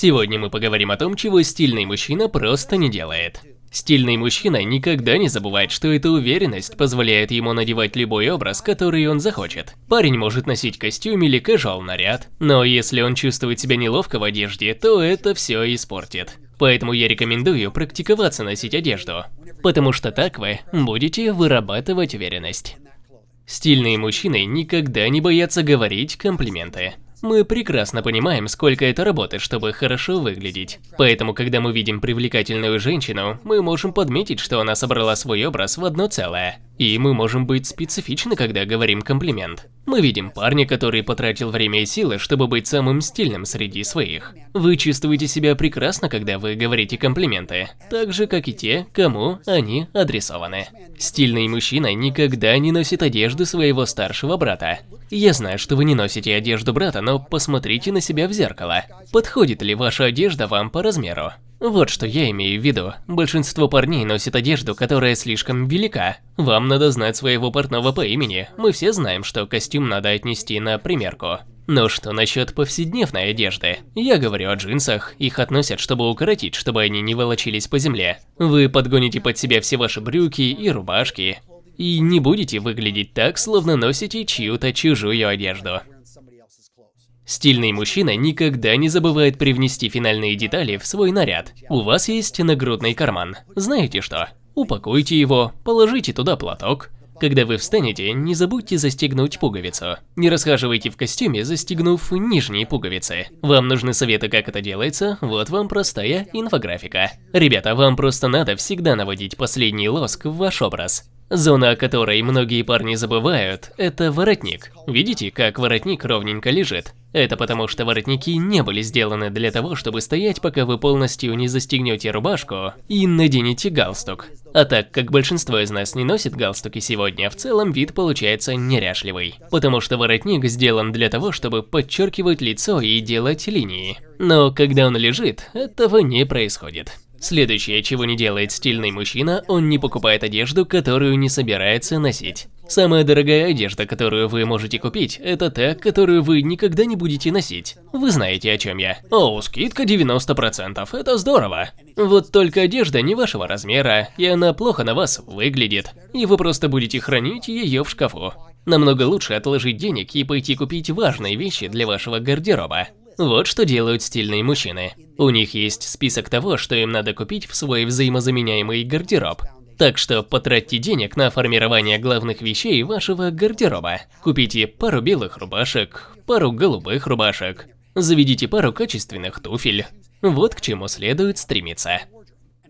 Сегодня мы поговорим о том, чего стильный мужчина просто не делает. Стильный мужчина никогда не забывает, что эта уверенность позволяет ему надевать любой образ, который он захочет. Парень может носить костюм или casual наряд, но если он чувствует себя неловко в одежде, то это все испортит. Поэтому я рекомендую практиковаться носить одежду, потому что так вы будете вырабатывать уверенность. Стильные мужчины никогда не боятся говорить комплименты. Мы прекрасно понимаем, сколько это работы, чтобы хорошо выглядеть. Поэтому, когда мы видим привлекательную женщину, мы можем подметить, что она собрала свой образ в одно целое. И мы можем быть специфичны, когда говорим комплимент. Мы видим парня, который потратил время и силы, чтобы быть самым стильным среди своих. Вы чувствуете себя прекрасно, когда вы говорите комплименты, так же, как и те, кому они адресованы. Стильный мужчина никогда не носит одежду своего старшего брата. Я знаю, что вы не носите одежду брата, но посмотрите на себя в зеркало. Подходит ли ваша одежда вам по размеру? Вот что я имею в виду. Большинство парней носит одежду, которая слишком велика. Вам надо знать своего портного по имени. Мы все знаем, что костюм надо отнести на примерку. Но что насчет повседневной одежды? Я говорю о джинсах, их относят, чтобы укоротить, чтобы они не волочились по земле. Вы подгоните под себя все ваши брюки и рубашки. И не будете выглядеть так, словно носите чью-то чужую одежду. Стильный мужчина никогда не забывает привнести финальные детали в свой наряд. У вас есть нагрудный карман. Знаете что? Упакуйте его, положите туда платок. Когда вы встанете, не забудьте застегнуть пуговицу. Не расхаживайте в костюме, застегнув нижние пуговицы. Вам нужны советы, как это делается, вот вам простая инфографика. Ребята, вам просто надо всегда наводить последний лоск в ваш образ. Зона, о которой многие парни забывают, это воротник. Видите, как воротник ровненько лежит? Это потому, что воротники не были сделаны для того, чтобы стоять, пока вы полностью не застегнете рубашку и наденете галстук. А так как большинство из нас не носит галстуки сегодня, в целом вид получается неряшливый. Потому что воротник сделан для того, чтобы подчеркивать лицо и делать линии. Но когда он лежит, этого не происходит. Следующее, чего не делает стильный мужчина, он не покупает одежду, которую не собирается носить. Самая дорогая одежда, которую вы можете купить, это та, которую вы никогда не будете носить. Вы знаете, о чем я. О, скидка 90%, это здорово. Вот только одежда не вашего размера, и она плохо на вас выглядит, и вы просто будете хранить ее в шкафу. Намного лучше отложить денег и пойти купить важные вещи для вашего гардероба. Вот что делают стильные мужчины. У них есть список того, что им надо купить в свой взаимозаменяемый гардероб. Так что потратьте денег на формирование главных вещей вашего гардероба. Купите пару белых рубашек, пару голубых рубашек, заведите пару качественных туфель. Вот к чему следует стремиться.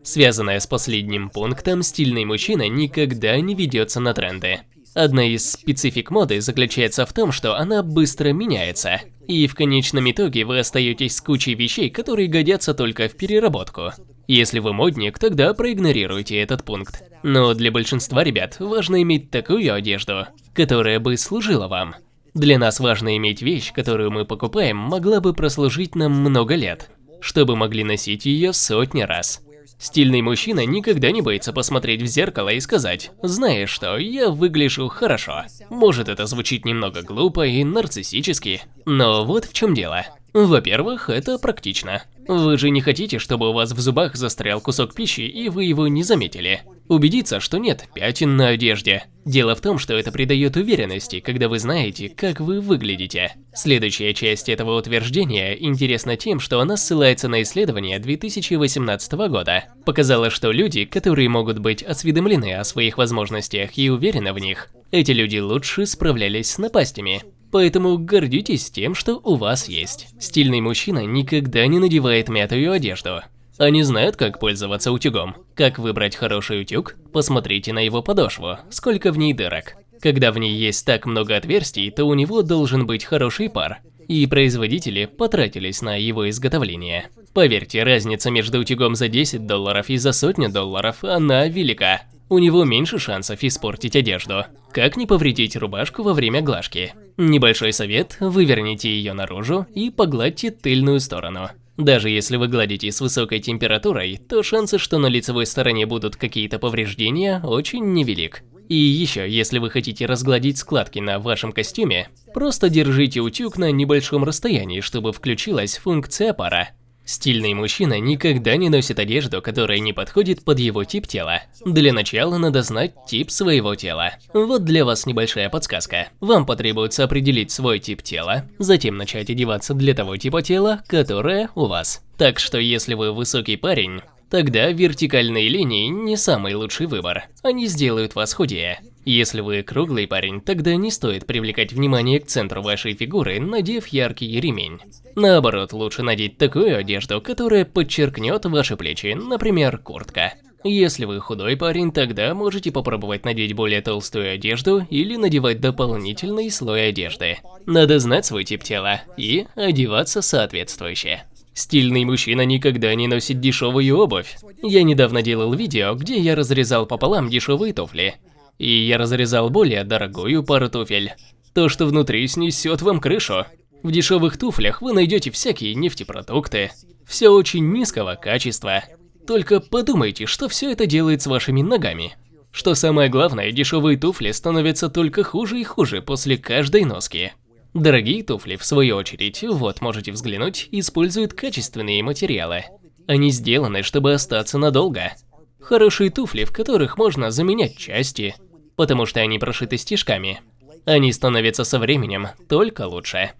Связанная с последним пунктом, стильный мужчина никогда не ведется на тренды. Одна из специфик моды заключается в том, что она быстро меняется, и в конечном итоге вы остаетесь с кучей вещей, которые годятся только в переработку. Если вы модник, тогда проигнорируйте этот пункт. Но для большинства ребят важно иметь такую одежду, которая бы служила вам. Для нас важно иметь вещь, которую мы покупаем, могла бы прослужить нам много лет, чтобы могли носить ее сотни раз. Стильный мужчина никогда не боится посмотреть в зеркало и сказать, знаешь что, я выгляжу хорошо. Может это звучит немного глупо и нарциссически, но вот в чем дело. Во-первых, это практично. Вы же не хотите, чтобы у вас в зубах застрял кусок пищи и вы его не заметили. Убедиться, что нет пятен на одежде. Дело в том, что это придает уверенности, когда вы знаете, как вы выглядите. Следующая часть этого утверждения интересна тем, что она ссылается на исследование 2018 года. Показала, что люди, которые могут быть осведомлены о своих возможностях и уверены в них, эти люди лучше справлялись с напастями. Поэтому гордитесь тем, что у вас есть. Стильный мужчина никогда не надевает мятую одежду. Они знают, как пользоваться утюгом. Как выбрать хороший утюг? Посмотрите на его подошву, сколько в ней дырок. Когда в ней есть так много отверстий, то у него должен быть хороший пар. И производители потратились на его изготовление. Поверьте, разница между утюгом за 10 долларов и за сотню долларов, она велика у него меньше шансов испортить одежду. Как не повредить рубашку во время глажки? Небольшой совет – выверните ее наружу и погладьте тыльную сторону. Даже если вы гладите с высокой температурой, то шансы, что на лицевой стороне будут какие-то повреждения, очень невелик. И еще, если вы хотите разгладить складки на вашем костюме, просто держите утюг на небольшом расстоянии, чтобы включилась функция пара. Стильный мужчина никогда не носит одежду, которая не подходит под его тип тела. Для начала надо знать тип своего тела. Вот для вас небольшая подсказка. Вам потребуется определить свой тип тела, затем начать одеваться для того типа тела, которое у вас. Так что если вы высокий парень, тогда вертикальные линии не самый лучший выбор. Они сделают вас худее. Если вы круглый парень, тогда не стоит привлекать внимание к центру вашей фигуры, надев яркий ремень. Наоборот, лучше надеть такую одежду, которая подчеркнет ваши плечи, например, куртка. Если вы худой парень, тогда можете попробовать надеть более толстую одежду или надевать дополнительный слой одежды. Надо знать свой тип тела и одеваться соответствующе. Стильный мужчина никогда не носит дешевую обувь. Я недавно делал видео, где я разрезал пополам дешевые туфли и я разрезал более дорогую пару туфель. То, что внутри, снесет вам крышу. В дешевых туфлях вы найдете всякие нефтепродукты. Все очень низкого качества. Только подумайте, что все это делает с вашими ногами. Что самое главное, дешевые туфли становятся только хуже и хуже после каждой носки. Дорогие туфли, в свою очередь, вот можете взглянуть, используют качественные материалы. Они сделаны, чтобы остаться надолго. Хорошие туфли, в которых можно заменять части, потому что они прошиты стежками. Они становятся со временем только лучше.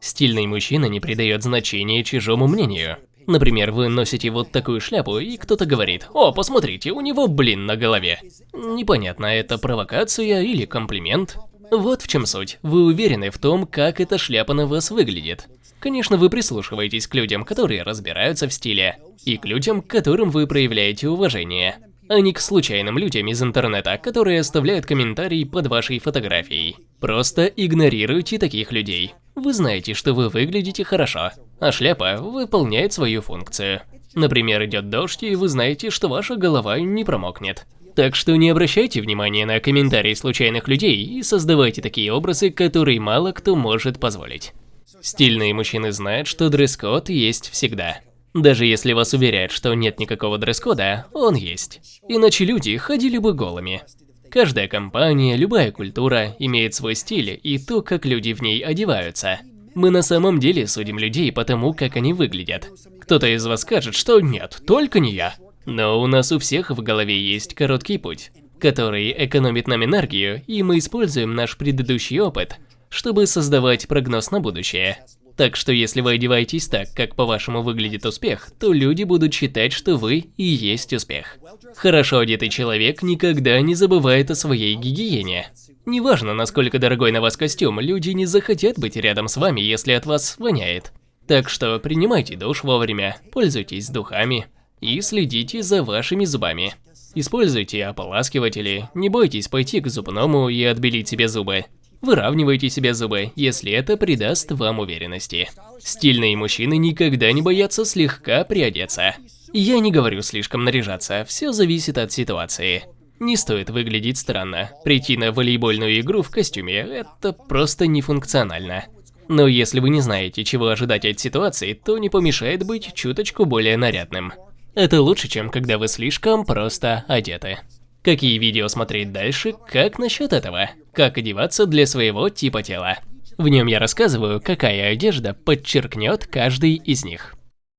Стильный мужчина не придает значения чужому мнению. Например, вы носите вот такую шляпу, и кто-то говорит, «О, посмотрите, у него блин на голове». Непонятно, это провокация или комплимент? Вот в чем суть. Вы уверены в том, как эта шляпа на вас выглядит. Конечно, вы прислушиваетесь к людям, которые разбираются в стиле, и к людям, к которым вы проявляете уважение а не к случайным людям из интернета, которые оставляют комментарии под вашей фотографией. Просто игнорируйте таких людей. Вы знаете, что вы выглядите хорошо, а шляпа выполняет свою функцию. Например, идет дождь, и вы знаете, что ваша голова не промокнет. Так что не обращайте внимания на комментарии случайных людей и создавайте такие образы, которые мало кто может позволить. Стильные мужчины знают, что дресс-код есть всегда. Даже если вас уверяют, что нет никакого дресс-кода, он есть. Иначе люди ходили бы голыми. Каждая компания, любая культура имеет свой стиль и то, как люди в ней одеваются. Мы на самом деле судим людей по тому, как они выглядят. Кто-то из вас скажет, что нет, только не я. Но у нас у всех в голове есть короткий путь, который экономит нам энергию, и мы используем наш предыдущий опыт, чтобы создавать прогноз на будущее. Так что если вы одеваетесь так, как по-вашему выглядит успех, то люди будут считать, что вы и есть успех. Хорошо одетый человек никогда не забывает о своей гигиене. Неважно, насколько дорогой на вас костюм, люди не захотят быть рядом с вами, если от вас воняет. Так что принимайте душ вовремя, пользуйтесь духами и следите за вашими зубами. Используйте ополаскиватели, не бойтесь пойти к зубному и отбелить себе зубы. Выравнивайте себе зубы, если это придаст вам уверенности. Стильные мужчины никогда не боятся слегка приодеться. Я не говорю слишком наряжаться, все зависит от ситуации. Не стоит выглядеть странно. Прийти на волейбольную игру в костюме – это просто нефункционально. Но если вы не знаете, чего ожидать от ситуации, то не помешает быть чуточку более нарядным. Это лучше, чем когда вы слишком просто одеты. Какие видео смотреть дальше, как насчет этого? Как одеваться для своего типа тела? В нем я рассказываю, какая одежда подчеркнет каждый из них.